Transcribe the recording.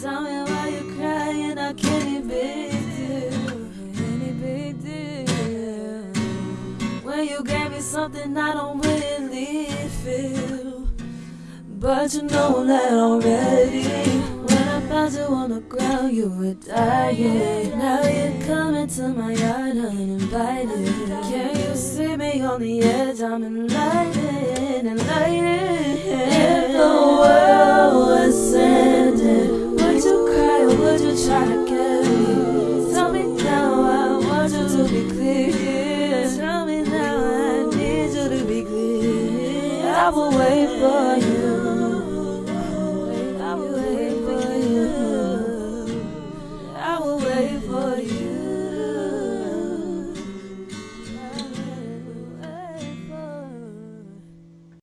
Tell me why you're crying, I can't. When you gave me something I don't really feel. But you know that already. When I found you on the ground, you were dying. Now you're coming to my yard uninvited. Can you see me on the edge? I'm enlightened, enlightened. try to kill you. Tell me now I want you to be clear. Tell me now I need you to be clear. I will wait for you. I will wait for you. I will wait for you.